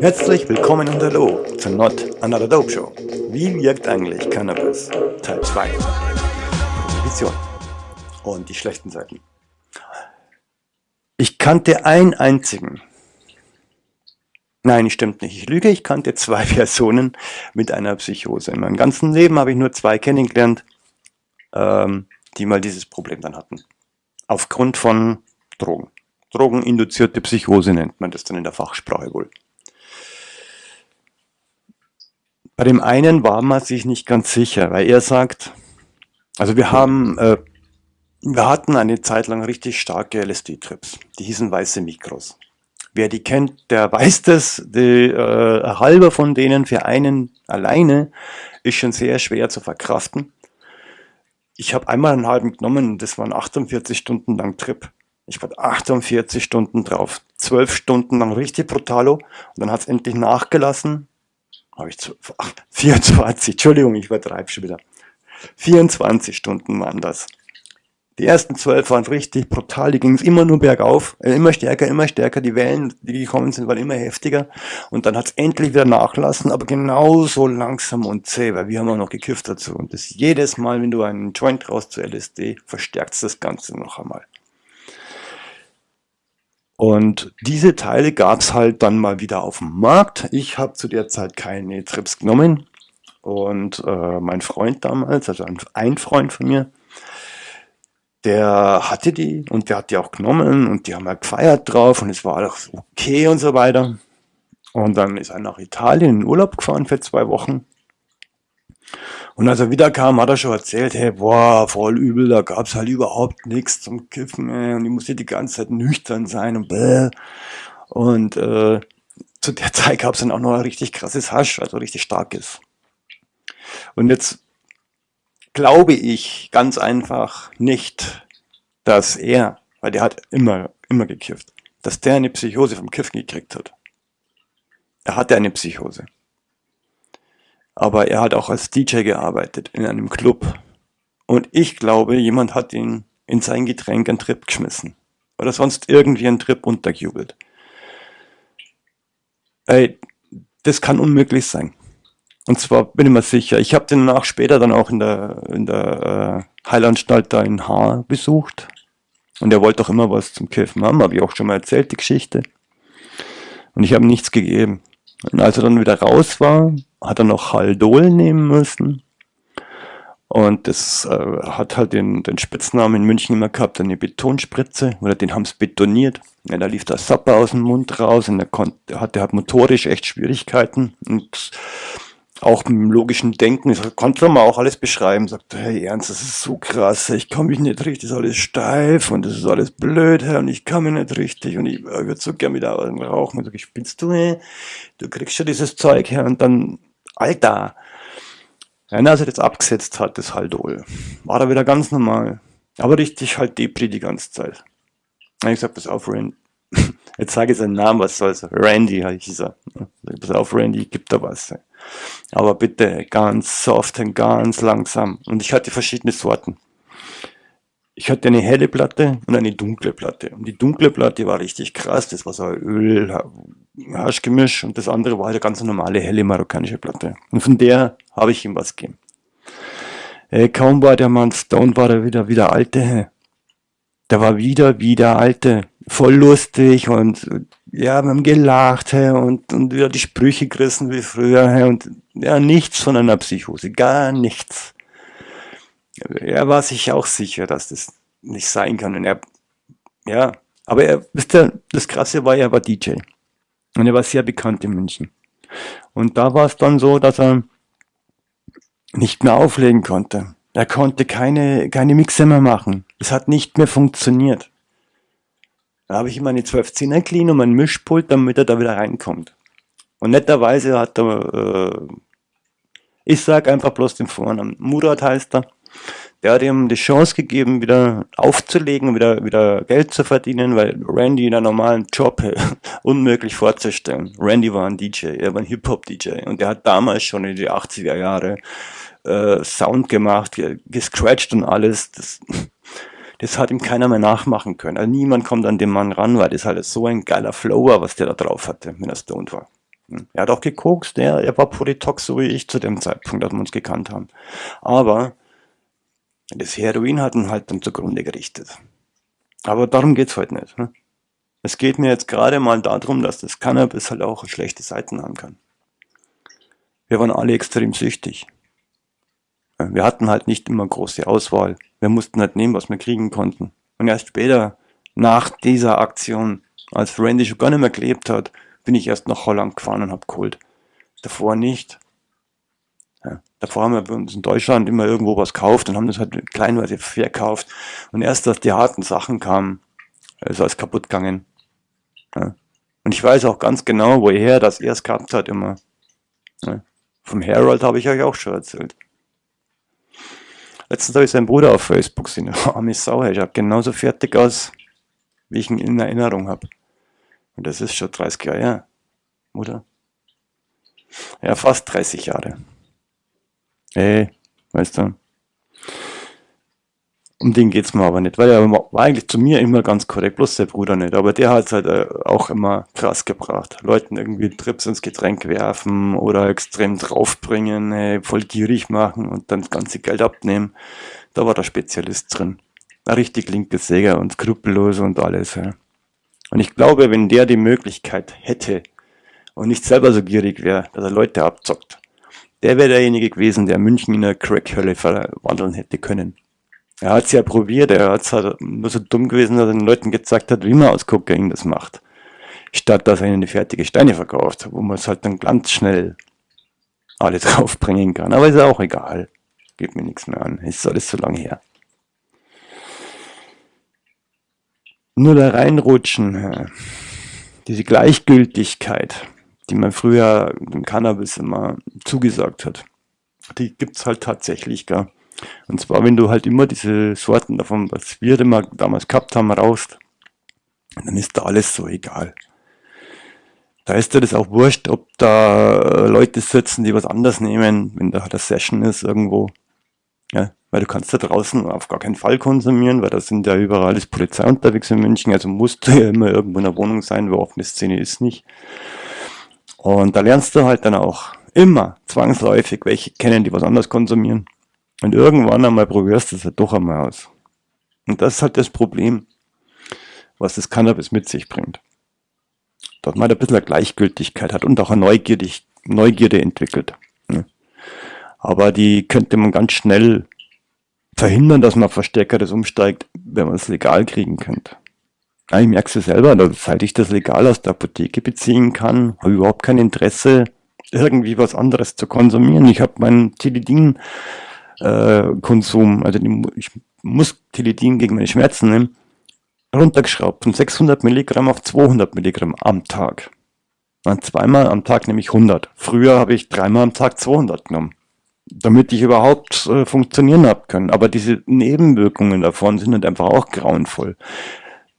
Herzlich willkommen und hallo zur Not Another Dope Show. Wie wirkt eigentlich Cannabis? Teil 2. Prohibition. Und die schlechten Seiten. Ich kannte einen einzigen. Nein, stimmt nicht. Ich lüge. Ich kannte zwei Personen mit einer Psychose. In meinem ganzen Leben habe ich nur zwei kennengelernt, ähm, die mal dieses Problem dann hatten. Aufgrund von Drogen. Drogeninduzierte Psychose nennt man das dann in der Fachsprache wohl. Bei dem einen war man sich nicht ganz sicher, weil er sagt, also wir haben, äh, wir hatten eine Zeit lang richtig starke LSD-Trips. Die hießen weiße Mikros. Wer die kennt, der weiß das. Die, äh, halber von denen für einen alleine ist schon sehr schwer zu verkraften. Ich habe einmal einen halben genommen, das waren 48 Stunden lang Trip. Ich war 48 Stunden drauf. 12 Stunden lang richtig brutalo. Und dann hat es endlich nachgelassen habe ich zu, ach, 24, Entschuldigung, ich übertreibe schon wieder. 24 Stunden waren das. Die ersten zwölf waren richtig brutal, die ging es immer nur bergauf, äh, immer stärker, immer stärker, die Wellen, die gekommen sind, waren immer heftiger und dann hat es endlich wieder nachlassen, aber genauso langsam und zäh, weil wir haben auch noch gekifft dazu und das jedes Mal, wenn du einen Joint raus zu LSD, verstärkt das Ganze noch einmal. Und diese Teile gab es halt dann mal wieder auf dem Markt. Ich habe zu der Zeit keine Trips genommen. Und äh, mein Freund damals, also ein, ein Freund von mir, der hatte die und der hat die auch genommen und die haben halt gefeiert drauf und es war alles okay und so weiter. Und dann ist er nach Italien in Urlaub gefahren für zwei Wochen und als er wieder kam, hat er schon erzählt, hey, boah, voll übel, da gab's halt überhaupt nichts zum Kiffen, ey, und ich musste die ganze Zeit nüchtern sein und bäh. Und äh, zu der Zeit gab's dann auch noch ein richtig krasses Hasch, also richtig starkes. Und jetzt glaube ich ganz einfach nicht, dass er, weil der hat immer, immer gekifft, dass der eine Psychose vom Kiffen gekriegt hat. Er hatte eine Psychose. Aber er hat auch als DJ gearbeitet in einem Club. Und ich glaube, jemand hat ihn in sein Getränk einen Trip geschmissen. Oder sonst irgendwie einen Trip untergejubelt. Ey, das kann unmöglich sein. Und zwar bin ich mir sicher, ich habe den danach später dann auch in der, in der äh, Heilanstalt da in Haar besucht. Und er wollte auch immer was zum Kiffen haben, habe ich auch schon mal erzählt, die Geschichte. Und ich habe nichts gegeben. Und als er dann wieder raus war, hat er noch Haldol nehmen müssen. Und das äh, hat halt den, den Spitznamen in München immer gehabt, eine Betonspritze, oder den haben sie betoniert. Ja, da lief der Sapper aus dem Mund raus und er konnte, hatte halt motorisch echt Schwierigkeiten. Und auch mit dem logischen Denken, das konnte man auch alles beschreiben, sagte, hey Ernst, das ist so krass, ich komme mich nicht richtig, das ist alles steif und das ist alles blöd, und ich kann mich nicht richtig und ich würde so gern wieder rauchen. Und ich, spinnst du, hey? du kriegst schon dieses Zeug her und dann, Alter. Ja, als er das abgesetzt hat, das Haldol, war er wieder ganz normal. Aber richtig halt Depri die ganze Zeit. Ich habe gesagt, pass auf, Randy. Jetzt sage ich seinen Namen, was soll's. Randy hieß er. Pass auf, Randy, gib da was. Aber bitte ganz soft und ganz langsam. Und ich hatte verschiedene Sorten. Ich hatte eine helle Platte und eine dunkle Platte. Und die dunkle Platte war richtig krass. Das war so ein Öl, Haschgemisch. Und das andere war eine ganz normale, helle marokkanische Platte. Und von der habe ich ihm was gegeben. Äh, kaum war der Mann Stone, war er wieder, wieder alte. Der war wieder, wieder alte. Voll lustig und ja, wir haben gelacht hey, und, und wieder die Sprüche gerissen wie früher hey, und ja, nichts von einer Psychose, gar nichts. Er war sich auch sicher, dass das nicht sein kann. Und er, ja, aber er, wisst ihr, das Krasse war, er war DJ. Und er war sehr bekannt in München. Und da war es dann so, dass er nicht mehr auflegen konnte. Er konnte keine, keine Mixe mehr machen. Es hat nicht mehr funktioniert. Da habe ich ihm eine 1210er clean und mein Mischpult, damit er da wieder reinkommt. Und netterweise hat er, äh, ich sag einfach bloß den Vornamen, Murat heißt er, der hat ihm die Chance gegeben, wieder aufzulegen, wieder, wieder Geld zu verdienen, weil Randy in einem normalen Job unmöglich vorzustellen. Randy war ein DJ, er war ein Hip-Hop-DJ und der hat damals schon in die 80er Jahre äh, Sound gemacht, gescratcht und alles. Das, das hat ihm keiner mehr nachmachen können. Also niemand kommt an den Mann ran, weil das halt so ein geiler Flow war, was der da drauf hatte, wenn er stoned war. Hm. Er hat auch gekokst, er, er war Polytox, so wie ich zu dem Zeitpunkt, als wir uns gekannt haben. Aber das Heroin hat ihn halt dann zugrunde gerichtet. Aber darum geht's heute nicht. Ne? Es geht mir jetzt gerade mal darum, dass das Cannabis halt auch schlechte Seiten haben kann. Wir waren alle extrem süchtig. Wir hatten halt nicht immer große Auswahl. Wir mussten halt nehmen, was wir kriegen konnten. Und erst später, nach dieser Aktion, als Randy schon gar nicht mehr gelebt hat, bin ich erst nach Holland gefahren und hab geholt. Davor nicht. Davor haben wir uns in Deutschland immer irgendwo was gekauft und haben das halt kleinweise verkauft. Und erst, als die harten Sachen kamen, ist alles kaputt gegangen. Ja. Und ich weiß auch ganz genau, woher das erst gehabt hat immer. Ja. Vom Harold habe ich euch auch schon erzählt. Letztens habe ich seinen Bruder auf Facebook gesehen. Arme Sau, er schaut genauso fertig aus, wie ich ihn in Erinnerung habe. Und das ist schon 30 Jahre her, oder? Ja, fast 30 Jahre. Ey, weißt du. Um den geht's mir aber nicht, weil er war eigentlich zu mir immer ganz korrekt, bloß der Bruder nicht. Aber der hat halt äh, auch immer krass gebracht. Leuten irgendwie Trips ins Getränk werfen oder extrem draufbringen, ey, voll gierig machen und dann das ganze Geld abnehmen. Da war der Spezialist drin. Ein richtig linke Säger und skrupellos und alles. Ja. Und ich glaube, wenn der die Möglichkeit hätte und nicht selber so gierig wäre, dass er Leute abzockt, der wäre derjenige gewesen, der München in eine Crackhölle verwandeln hätte können. Er hat es ja probiert, er hat halt nur so dumm gewesen, dass er den Leuten gezeigt hat, wie man aus Kokain das macht. Statt dass er ihnen die fertige Steine verkauft, wo man es halt dann ganz schnell alle draufbringen kann. Aber ist ja auch egal. Geht mir nichts mehr an. Ist alles so lange her. Nur da reinrutschen, diese Gleichgültigkeit, die man früher dem Cannabis immer zugesagt hat, die gibt's halt tatsächlich, gell. Und zwar, wenn du halt immer diese Sorten davon, was wir immer damals gehabt haben, raust, dann ist da alles so egal. Da ist dir das auch wurscht, ob da Leute sitzen, die was anders nehmen, wenn da halt eine Session ist irgendwo. Ja, weil du kannst da draußen auf gar keinen Fall konsumieren, weil da sind ja überall ist Polizei unterwegs in München, also musst du ja immer irgendwo in der Wohnung sein, wo offene Szene ist nicht. Und da lernst du halt dann auch immer zwangsläufig welche kennen, die was anders konsumieren. Und irgendwann einmal probierst du es halt doch einmal aus. Und das ist halt das Problem, was das Cannabis mit sich bringt. Dass man halt ein bisschen eine Gleichgültigkeit hat und auch eine Neugierde, Neugierde entwickelt. Aber die könnte man ganz schnell verhindern, dass man auf Verstärkeres umsteigt, wenn man es legal kriegen könnte. Ich merke es selber, seit ich das legal aus der Apotheke beziehen kann, habe ich überhaupt kein Interesse, irgendwie was anderes zu konsumieren. Ich habe meinen Tilidin äh, also ich muss Teledin gegen meine Schmerzen nehmen, runtergeschraubt von 600 Milligramm auf 200 Milligramm am Tag. Und zweimal am Tag nehme ich 100. Früher habe ich dreimal am Tag 200 genommen, damit ich überhaupt äh, funktionieren habe können. Aber diese Nebenwirkungen davon sind halt einfach auch grauenvoll.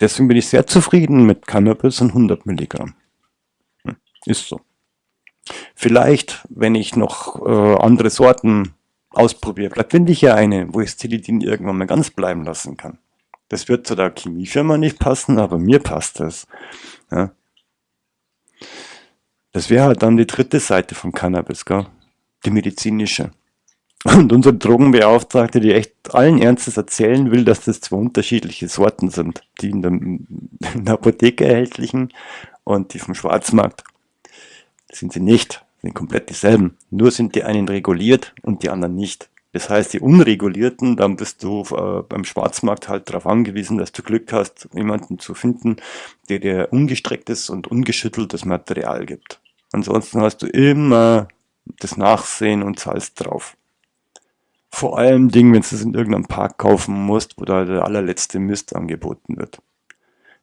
Deswegen bin ich sehr zufrieden mit Cannabis und 100 Milligramm. Hm, ist so. Vielleicht, wenn ich noch äh, andere Sorten ausprobiere. Vielleicht finde ich ja eine, wo ich Stilidin irgendwann mal ganz bleiben lassen kann. Das wird zu der Chemiefirma nicht passen, aber mir passt das. Ja. Das wäre halt dann die dritte Seite vom Cannabis, gell? die medizinische. Und unsere Drogenbeauftragte, die echt allen Ernstes erzählen will, dass das zwei unterschiedliche Sorten sind. Die in der, in der Apotheke erhältlichen und die vom Schwarzmarkt. Das sind sie nicht sind komplett dieselben. Nur sind die einen reguliert und die anderen nicht. Das heißt, die Unregulierten, dann bist du äh, beim Schwarzmarkt halt darauf angewiesen, dass du Glück hast, jemanden zu finden, der dir ungestrecktes und ungeschütteltes Material gibt. Ansonsten hast du immer das Nachsehen und zahlst drauf. Vor allem Dingen, wenn du es in irgendeinem Park kaufen musst, wo da der allerletzte Mist angeboten wird.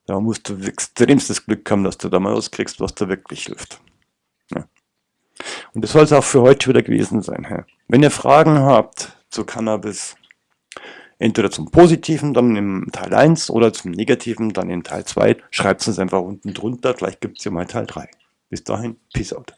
Da musst du extremstes Glück haben, dass du da mal auskriegst, was da wirklich hilft. Und das soll es auch für heute wieder gewesen sein. Wenn ihr Fragen habt zu Cannabis, entweder zum Positiven, dann im Teil 1 oder zum Negativen, dann in Teil 2, schreibt es einfach unten drunter. Vielleicht gibt es ja mal Teil 3. Bis dahin, Peace out.